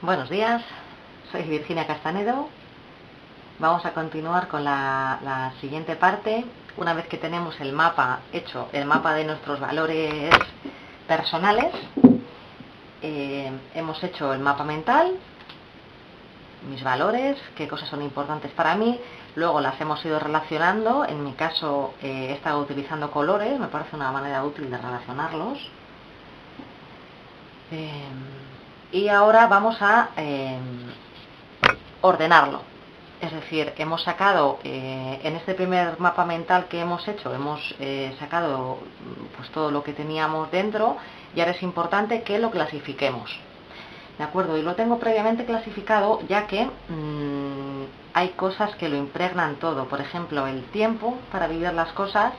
Buenos días, soy Virginia Castanedo. Vamos a continuar con la, siguiente parte. Una vez que tenemos el mapa hecho, el mapa de nuestros valores personales, eh, hemos hecho el mapa mental, mis valores, qué cosas son importantes para mí, luego las hemos ido relacionando, en mi caso eh, he estado utilizando colores, me parece una manera útil de relacionarlos. Eh, y ahora vamos a eh, ordenarlo. Es decir, hemos sacado, eh, en este primer mapa mental que hemos hecho, hemos eh, sacado pues, todo lo que teníamos dentro y ahora es importante que lo clasifiquemos. ¿De acuerdo? Y lo tengo previamente clasificado ya que mmm, hay cosas que lo impregnan todo. Por ejemplo, el tiempo para vivir las cosas,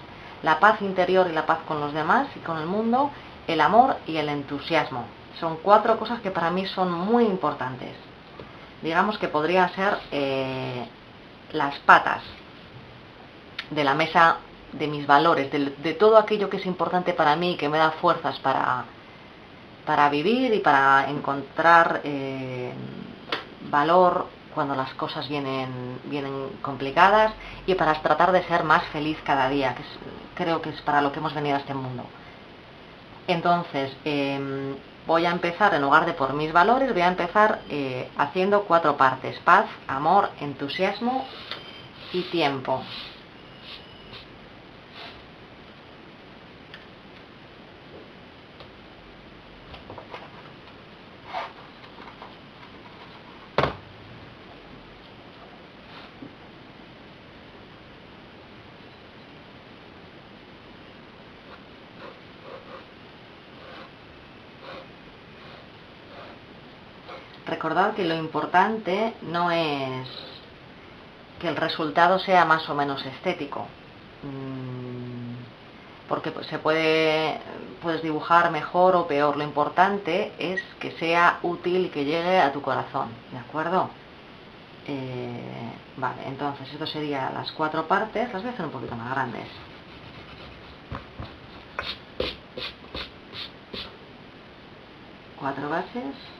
la paz interior y la paz con los demás y con el mundo, el amor y el entusiasmo. Son cuatro cosas que para mí son muy importantes. Digamos que podrían ser eh, las patas de la mesa de mis valores, de, todo aquello que es importante para mí, que me da fuerzas para, para vivir y para encontrar eh, valor cuando las cosas vienen, vienen complicadas y para tratar de ser más feliz cada día, que creo que es para lo que hemos venido a este mundo. Entonces, eh, voy a empezar, en lugar de por mis valores, voy a empezar eh, haciendo cuatro partes. Paz, amor, entusiasmo y tiempo. Recordad que lo importante no es que el resultado sea más o menos estético, mm, porque se puede puedes dibujar mejor o peor, lo importante es que sea útil y que llegue a tu corazón, ¿de acuerdo? Eh, vale, entonces esto sería las cuatro partes, las voy a hacer un poquito más grandes. Cuatro bases.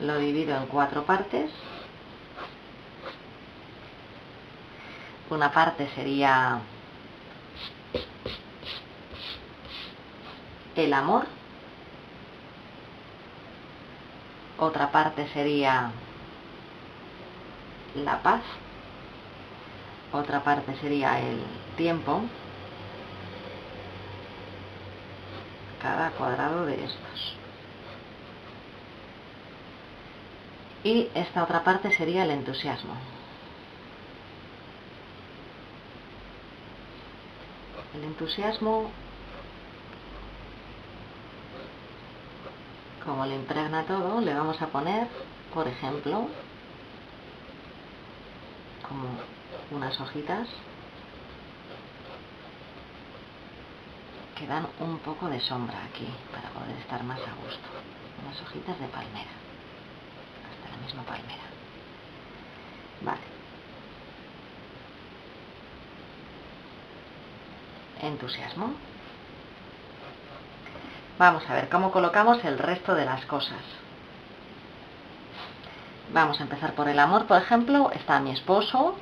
Lo divido en cuatro partes. Una parte sería el amor. Otra parte sería la paz. Otra parte sería el tiempo. Cada cuadrado de estos. Y esta otra parte sería el entusiasmo. El entusiasmo, como le impregna todo, le vamos a poner, por ejemplo, como unas hojitas que dan un poco de sombra aquí para poder estar más a gusto. Unas hojitas de palmera Entusiasmo. Vamos a ver cómo colocamos el resto de las cosas. Vamos a empezar por el amor, por ejemplo. Está mi esposo,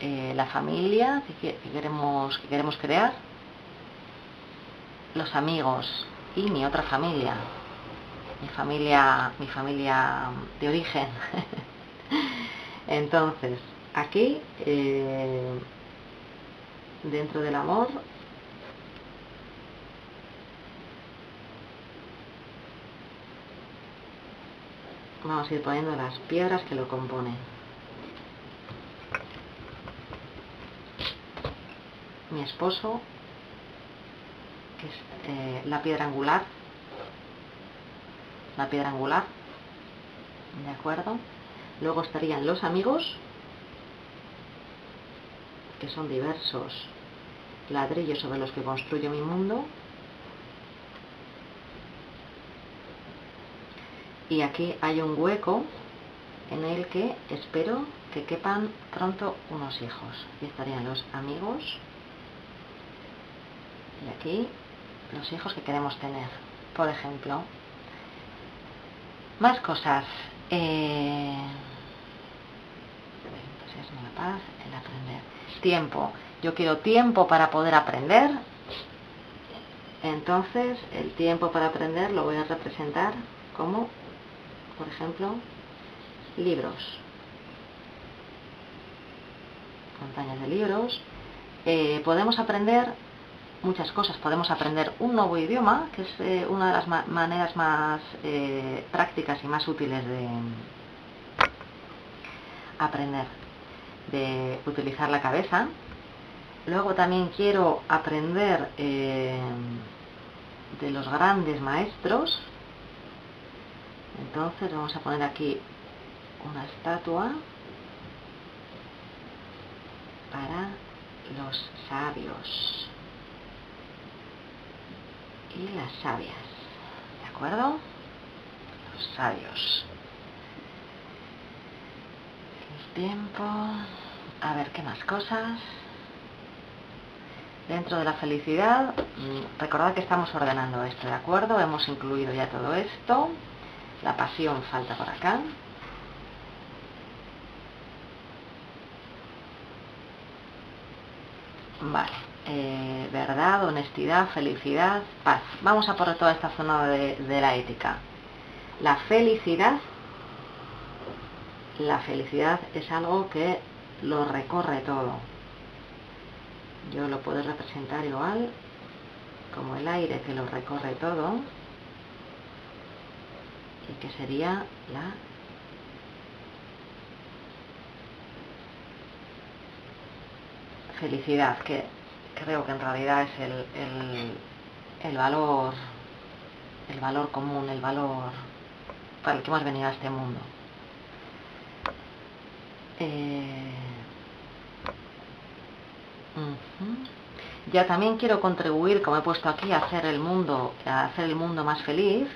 eh, la familia que, queremos, que queremos crear, los amigos y mi otra familia, mi familia, mi familia de origen. Entonces, aquí, eh, dentro del amor, vamos a ir poniendo las piedras que lo componen. Mi esposo, que es eh, la piedra angular, la piedra angular, ¿de acuerdo? Luego estarían los amigos, que son diversos ladrillos sobre los que construyo mi mundo. Y aquí hay un hueco en el que espero que quepan pronto unos hijos. Y estarían los amigos y aquí los hijos que queremos tener. por ejemplo. Más cosas. Eh, el aprender. Tiempo. Yo quiero tiempo para poder aprender. Entonces, el tiempo para aprender lo voy a representar como, por ejemplo, libros. Montañas de libros. Eh, podemos aprender muchas cosas. Podemos aprender un nuevo idioma, que es eh, una de las maneras más eh, prácticas y más útiles de aprender, de utilizar la cabeza. Luego también quiero aprender eh, de los grandes maestros. Entonces vamos a poner aquí una estatua para los sabios y las sabias. ¿De acuerdo? Los sabios. El tiempo. A ver, ¿qué más cosas? Dentro de la felicidad, mm, recordad que estamos ordenando esto, ¿de acuerdo? Hemos incluido ya todo esto. La pasión falta por acá. Vale. Eh, verdad, honestidad, felicidad, paz. Vamos a por toda esta zona de, de la ética. La felicidad, la felicidad es algo que lo recorre todo. Yo lo puedo representar igual como el aire que lo recorre todo y que sería la felicidad, que creo que en realidad es el, el, valor, el valor común, el valor para el que hemos venido a este mundo. Eh, ya también quiero contribuir, como he puesto aquí, a hacer el mundo, a hacer el mundo más feliz,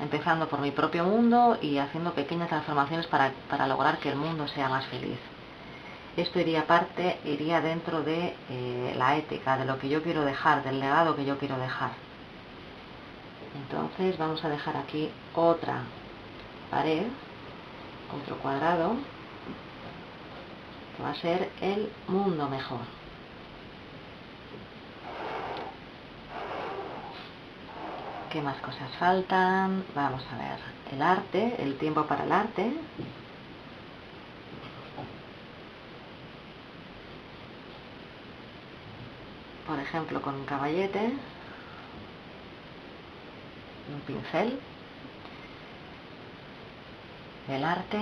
empezando por mi propio mundo y haciendo pequeñas transformaciones para, para lograr que el mundo sea más feliz esto iría parte, iría dentro de eh, la ética, de lo que yo quiero dejar, del legado que yo quiero dejar. Entonces vamos a dejar aquí otra pared, otro cuadrado, que va a ser el mundo mejor. ¿Qué más cosas faltan? Vamos a ver. El arte, el tiempo para el arte. Por ejemplo con un caballete, un pincel, el arte,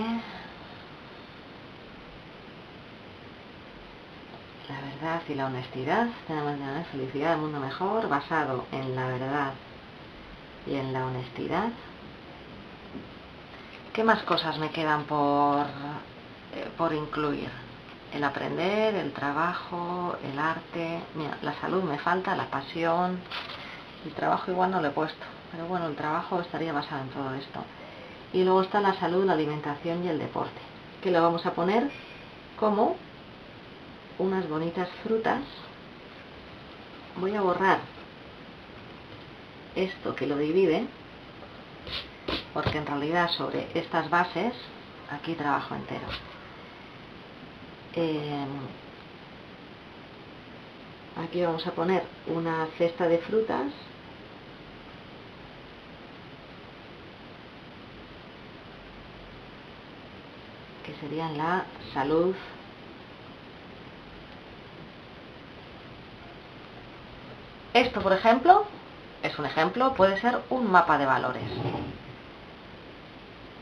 la verdad y la honestidad, tenemos la felicidad del mundo mejor basado en la verdad y en la honestidad. ¿Qué más cosas me quedan por, eh, por incluir? El aprender, el trabajo, el arte, mira, la salud me falta, la pasión, el trabajo igual no lo he puesto, pero bueno, el trabajo estaría basado en todo esto. Y luego está la salud, la alimentación y el deporte, que lo vamos a poner como unas bonitas frutas. Voy a borrar esto que lo divide, porque en realidad sobre estas bases aquí trabajo entero. Em, aquí vamos a poner una cesta de frutas. Que serían la salud. Esto por ejemplo es un ejemplo puede ser un mapa de valores